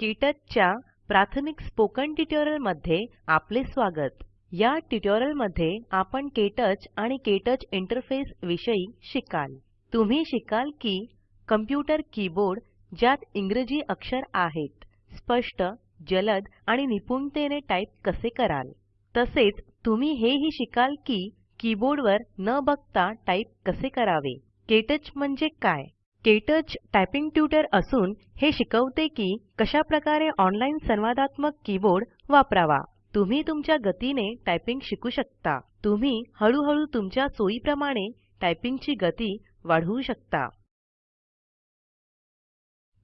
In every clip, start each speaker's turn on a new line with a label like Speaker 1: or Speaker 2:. Speaker 1: केटच च्या प्राथमिक spoken tutorial मध्ये आपले स्वागत या ट्युटोरियल मध्ये आपण केटच आणि केटच इंटरफेस विषयी शिकाल तुम्ही शिकाल की कम्प्युटर कीबोर्ड ज्यात इंग्रजी अक्षर आहेत स्पष्ट जलद आणि निपुणतेने टाइप कसे कराल तसेच तुम्ही हेही शिकाल की कीबोर्डवर न बघता टाइप कसे करावे केटच म्हणजे काय केटच टायपिंग ट्यूटर असून हे शिकवते की कशा प्रकारे ऑनलाइन संवादात्मक कीबोर्ड वापरावा तुम्ही तुमच्या गतीने टाइपिंग शिकू शकता तुम्ही हळूहळू तुमच्या सोयीप्रमाणे टाइपिंग गती वाढवू शकता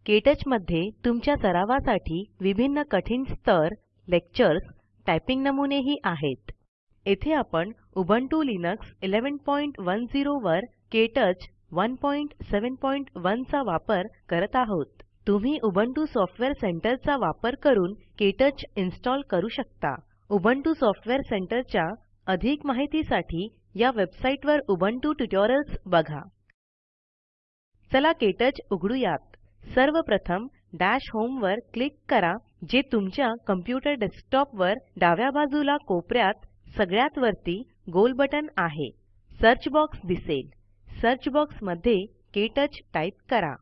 Speaker 1: केटच मध्ये तुमच्या सरावासाठी विभिन्न कठीण स्तर लेक्चर्स टायपिंग नमुनेही आहेत येथे आपण टू लिनक्स 1110 वर केटच 171 चा वापर करत आहोत तुम्ही उबंटू सॉफ्टवेअर सेंटरचा वापर करून केटच इन्स्टॉल करू शकता उबंटू सॉफ्टवेअर सेंटरच्या अधिक माहितीसाठी या वेबसाइटवर वर उबुंटू ट्यूटोरियल्स बघा चला केटच उघडूयात सर्वप्रथम डॅश होमवर होम वर क्लिक करा जे तुमच्या कॉम्प्युटर डेस्कटॉप वर डाव्या बाजूला कोपऱ्यात सगळ्यात वरती गोल बटन आहे सर्च बॉक्स दिसेल सर्च बॉक्स मध्ये केटच टाइप करा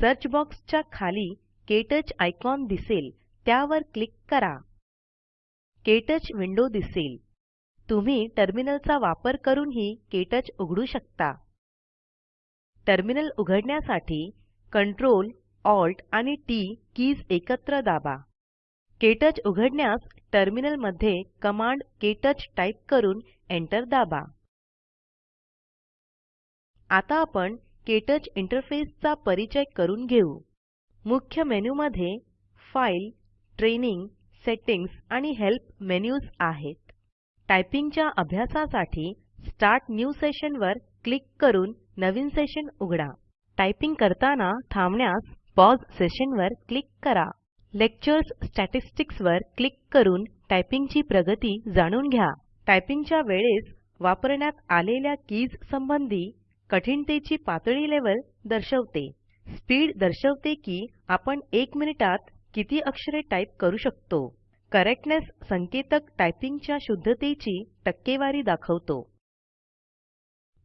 Speaker 1: सर्च बॉक्स च्या खाली केटच आयकॉन दिसेल त्यावर क्लिक करा केटच विंडो दिसेल तुम्ही टर्मिनलचा वापर करूनही केटच उघडू शकता टर्मिनल उघडण्यासाठी कंट्रोल ऑल्ट आणि टी कीज एकत्र दाबा केटच उघडण्यास टर्मिनलमध्ये कमांड केटच टाईप करून एंटर दाबा आता आपण केटच इंटरफेसचा परिचय करून घेऊ मुख्य मेन्यूमध्ये मध्ये फाइल ट्रेनिंग सेटिंग्स आणि हेल्प मेन्यूज आहेत टायपिंगच्या अभ्यासासाठी स्टार्ट न्यू सेशन वर क्लिक करून नवीन सेशन उघडा टायपिंग करताना थांबण्यास पॉज सेशन वर क्लिक करा लेक्चर्स स्टॅटिस्टिक्स वर क्लिक करून टायपिंगची प्रगती जाणून घ्या टायपिंगच्या वेळेस वापरण्यात आलेल्या कीज संबंधी कठीणतेची पातळी लेवल दर्शवते स्पीड दर्शवते की आपण 1 मिनिटात किती अक्षरे टाईप करू शकतो करेक्टनेस संकेतक टाइपिंगच्या शुद्धतेची टक्केवारी दाखवतो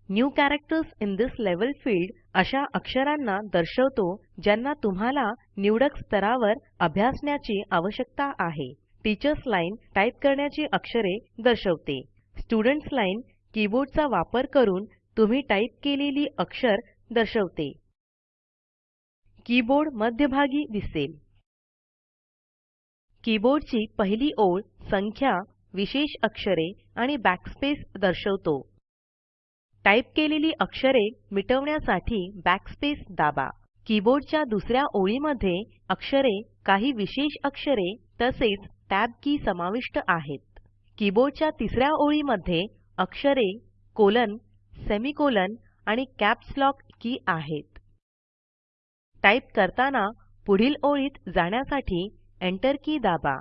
Speaker 1: new characters in this level field अशा अक्षरांना दर्शवतो ज्यांना तुम्हाला निवडक स्तरावर अभ्यासण्याची आवश्यकता आहे टीचर्स लाइन टाईप करण्याची अक्षरे दर्शवते स्टुडंट्स लाइन कीबोर्डचा वापर करून तुम्ही टाईप केलेली अक्षर दर्शवते कीबोर्ड मध्यभागी दिसेल कीबोर्डची पहिली ओळ संख्या विशेष अक्षरे आणि बॅकस्पेस दर्शवतो टाइप केलेली अक्षरे मिटवण्यासाठी बॅकस्पेस दाबा कीबोर्डच्या दुसऱ्या ओळीमध्ये अक्षरे काही विशेष अक्षरे तसेच टॅब की समाविष्ट आहेत कीबोर्डच्या तिसऱ्या ओळीमध्ये अक्षरे कोलन सेमिकोलन आणि कॅप्स लॉक की आहेत टाईप करताना पुढील ओळीत जाण्यासाठी एंटर की दाबा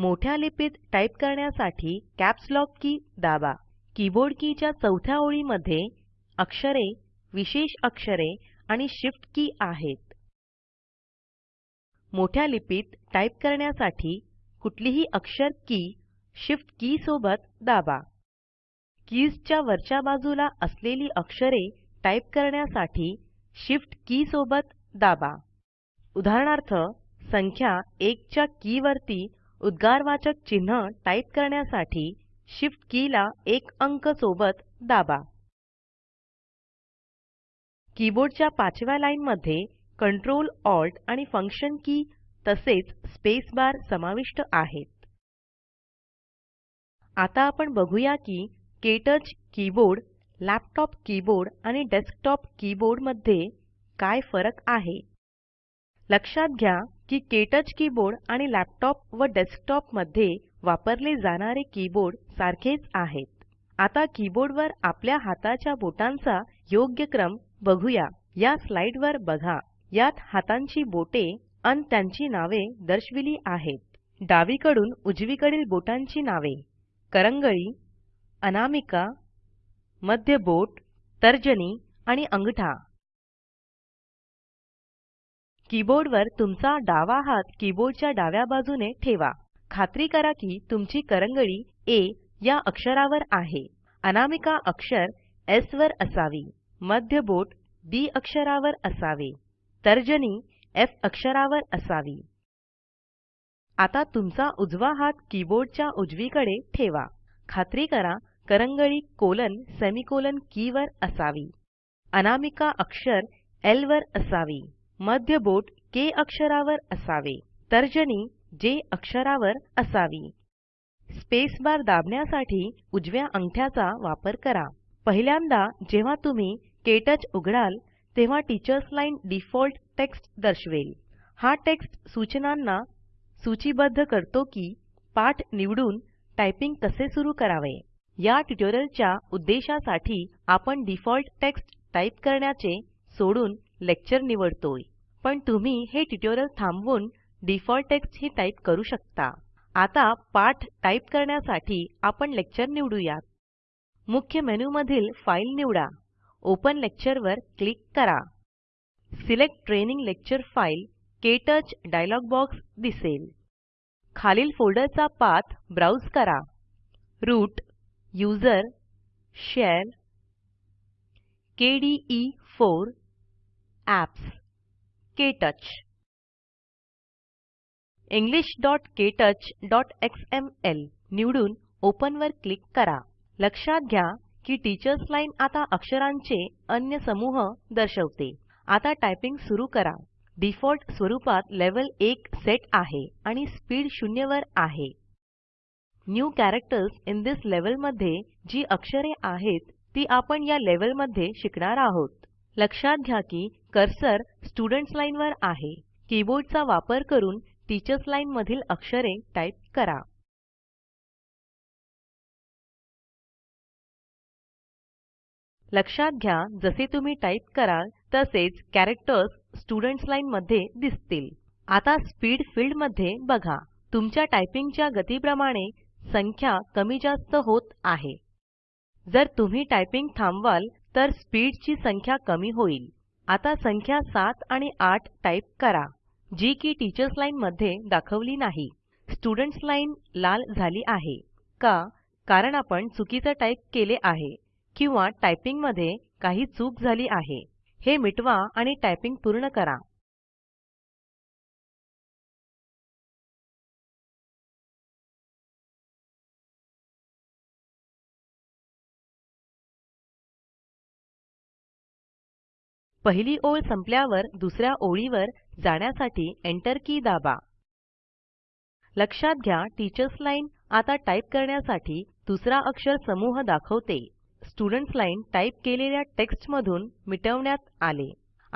Speaker 1: मोठ्या लिपीत टाईप करण्यासाठी कॅप्स लॉक की दाबा कीबोर्ड कीच्या चौथ्या ओळीमध्ये अक्षरे विशेष अक्षरे आणि शिफ्ट की आहेत मोठ्या लिपीत टाईप करण्यासाठी कुठलीही अक्षर की शिफ्ट की सोबत दाबा कीज च्या वरच्या बाजूला असलेली अक्षरे टाईप करण्यासाठी शिफ्ट की सोबत दाबा उदाहरणार्थ संख्या 1 च्या की वरती उद्गारवाचक चिन्ह टाईप करण्यासाठी शिफ्ट की ला एक अंक सोबत दाबा कीबोर्डच्या पाचव्या लाइन मध्ये कंट्रोल ऑल्ट आणि फंक्शन की तसेच स्पेस बार समाविष्ट आहेत आता आपण बघूया की केटच कीबोर्ड लॅपटॉप कीबोर्ड आणि डेस्कटॉप कीबोर्ड मध्ये काय फरक आहे लक्षात घ्या की केटच कीबोर्ड आणि लॅपटॉप व डेस्कटॉप मध्ये वापरले जाणारे कीबोर्ड सारखेच आहेत आता कीबोर्डवर आपल्या हाताच्या बोटांचा योग्य क्रम बघूया या स्लाइडवर बघा यात हातांची बोटे आणि त्यांची नावे दर्शविली आहेत डावीकडून उजवीकडील बोटांची नावे करंगळी अनामिका मध्य बोट तर्जनी आणि अंगठा कीबोर्डवर तुमचा डावा हात कीबोर्डच्या डाव्या बाजूने ठेवा खात्री करा की तुमची करंगळी ए या अक्षरावर आहे अनामिका अक्षर एस वर असावी मध्य बोट डी अक्षरावर असावे तर्जनी एफ अक्षरावर असावी आता तुमचा उजवा हात कीबोर्डच्या उजवीकडे ठेवा खात्री करा करंगळी कोलन सेमीकोलन की वर असावी अनामिका अक्षर एल वर असावी मध्य बोट के अक्षरावर असावे तर्जनी जे अक्षरावर असावी स्पेस बार दाबण्यासाठी उजव्या अंगठ्याचा वापर करा पहिल्यांदा जेव्हा तुम्ही केटच उघडाल तेव्हा टीचर्स लाइन डिफॉल्ट टेक्स्ट दर्शवेल हा टेक्स्ट सूचनांना सूचीबद्ध करतो की पाठ निवडून टायपिंग कसे सुरू करावे या ट्युटोरियलच्या उद्देशासाठी आपण डिफॉल्ट टेक्स्ट टाईप करण्याचे सोडून लेक्चर निवडतोय पण तुम्ही हे ट्युटोरियल थांबवून डिफॉल्ट टेक्स्ट ही टाईप करू शकता आता पाठ टाईप करण्यासाठी आपण लेक्चर निवडूयात मुख्य मेनूमधील फाईल निवडा ओपन लेक्चर वर क्लिक करा select training lecture file touch dialog box दिसेल खालील फोल्डरचा पाथ ब्राउज करा root user share kde4 apps, ktouch, english.ktouch.xml, निवडून ओपन वर क्लिक करा लक्षात घ्या की टीचर्स लाइन आता अक्षरांचे अन्य समूह दर्शवते आता टाइपिंग सुरू करा डिफॉल्ट स्वरूपात लेवल 1 सेट आहे आणि स्पीड 0 वर आहे new characters in this level मध्ये जी अक्षरे आहेत ती आपण या लेवल मध्ये शिकणार आहोत लक्षात घ्या की कर्सर स्टुडंट्स लाईन वर आहे कीबोर्डचा वापर करून टीचर्स लाइन मधील अक्षरे टाइप करा लक्षात घ्या जसे तुम्ही टाइप कराल तसेच कॅरेक्टर्स स्टुडंट्स लाईन मध्ये दिसतील आता स्पीड फील्ड मध्ये बघा तुमच्या टायपिंगच्या गतीप्रमाणे संख्या कमी जास्त होत आहे जर तुम्ही टाइपिंग थांबवाल तर स्पीड ची संख्या कमी होईल आता संख्या 7 आणि 8 टाइप करा जी की टीचर्स लाइन मध्ये दाखवली नाही स्टूडेंट्स लाइन लाल झाली आहे का कारण आपण चुकीचा टाइप केले आहे किंवा टाइपिंग मध्ये काही चूक झाली आहे हे मिटवा आणि टायपिंग पूर्ण करा पहिली ओळ संपल्यावर दुसऱ्या ओळीवर जाण्यासाठी एंटर की दाबा लक्षात घ्या टीचर्स लाइन आता टाइप करण्यासाठी दुसरा अक्षर समूह दाखवते स्टूडेंट्स लाईन टाईप केलेल्या टेक्स्ट मधून मिटवण्यात आले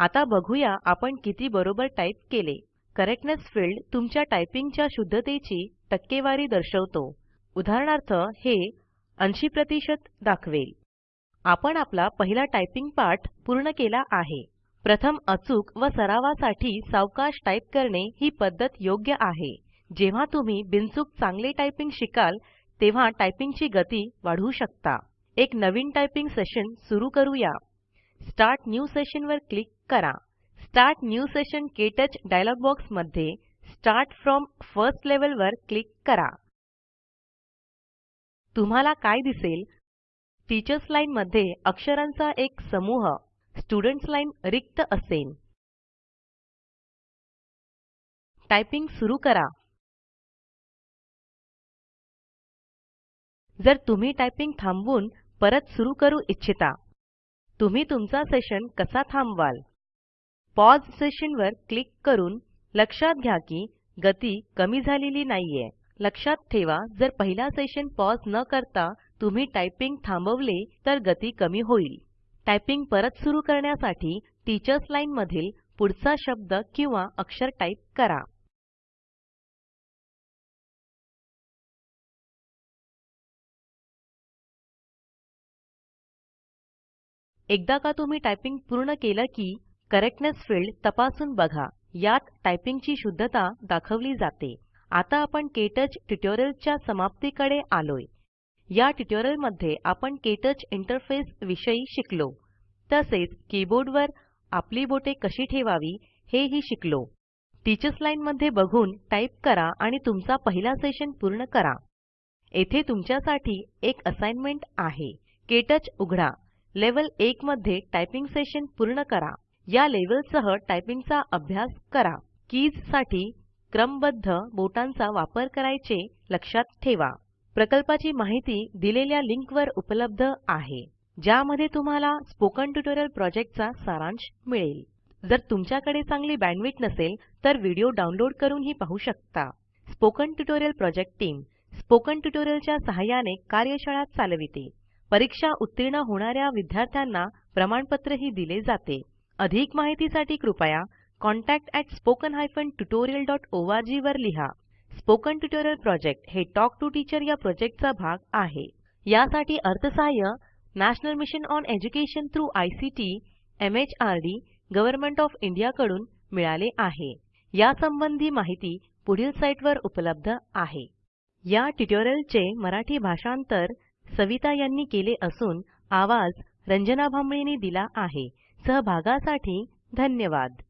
Speaker 1: आता बघूया आपण किती बरोबर टाईप केले करेक्टनेस फील्ड तुमच्या टायपिंगच्या शुद्धतेची टक्केवारी दर्शवतो उदाहरणार्थ हे 80 दाखवेल आपण आपला पहिला टायपिंग पाठ पूर्ण केला आहे प्रथम अचूक व सरावासाठी सावकाश टाईप करणे ही पद्धत योग्य आहे जेव्हा तुम्ही बिनचूक चांगले टाइपिंग शिकाल तेव्हा टाइपिंगची गती वाढवू शकता एक नवीन टाइपिंग सेशन सुरू करूया स्टार्ट न्यू सेशन वर क्लिक करा start new session KTouch dialog box मध्ये स्टार्ट फ्रॉम फर्स्ट लेवल वर क्लिक करा तुम्हाला काय दिसेल टीचर्स लाइन मध्ये अक्षरांचा एक समूह स्टूडेंट्स लाइन रिक्त असेल टाइपिंग सुरू करा जर तुम्ही टाइपिंग थांबवून परत सुरू करू इच्छिता तुम्ही तुमचा सेशन कसा थांबवाल पॉज सेशन वर क्लिक करून लक्षात घ्या की गती कमी झालेली नाहीये लक्षात ठेवा जर पहिला सेशन पॉज न करता तुम्ही टायपिंग थांबवले तर गती कमी होईल टायपिंग परत सुरू करण्यासाठी टीचर्स लाइन मधील पुढचा शब्द किंवा अक्षर टाइप करा एकदा का तुम्ही टायपिंग पूर्ण केलं की करेक्टनेस फील्ड तपासून बघा यात टाइपिंगची शुद्धता दाखवली जाते आता आपण केटच ट्युटोरियलच्या समाप्तीकडे आलोय या ट्युटोरियल मध्ये आपण केटच इंटरफेस विषयी शिकलो तसेच कीबोर्डवर आपली बोटे कशी ठेवावी हेही शिकलो टीचर्स लाइन मध्ये बघून टाईप करा आणि तुमचा पहिला सेशन पूर्ण करा येथे तुमच्यासाठी एक असाइनमेंट आहे केटच उघडा लेवल 1 मध्ये टाइपिंग सेशन पूर्ण करा या लेवलसह सह टाइपिंगचा अभ्यास करा कीज साठी क्रमबद्ध बोटांचा वापर करायचे लक्षात ठेवा प्रकल्पाची माहिती दिलेल्या लिंकवर उपलब्ध आहे ज्यामध्ये तुम्हाला स्पोकन ट्युटोरियल प्रॉजेक्टचा सारांश मिळेल जर तुमच्याकडे चांगली बँडविड्थ नसेल तर व्हिडिओ डाउनलोड करूनही पाहू शकता spoken tutorial project team spoken ट्युटोरियलच्या सहाय्याने कार्यशाळा चालविते परीक्षा उत्तीर्ण होणाऱ्या विद्यार्थ्यांना प्रमाणपत्रही दिले जाते अधिक माहितीसाठी कृपया contact at spoken वर लिहा स्पोकन ट्युटोरियल प्रोजेक्ट हे टॉक टू टीचर या प्रोजेक्टचा भाग आहे यासाठी अर्थसहाय्य national mission on education through ICT MHRD government of India कडून मिळाले आहे या संबंधी माहिती पुढील साईटवर उपलब्ध आहे या ट्युटोरियलचे मराठी भाषांतर सविता यांनी केले असून आवाज रंजना भांबळेने दिला आहे सहभागासाठी धन्यवाद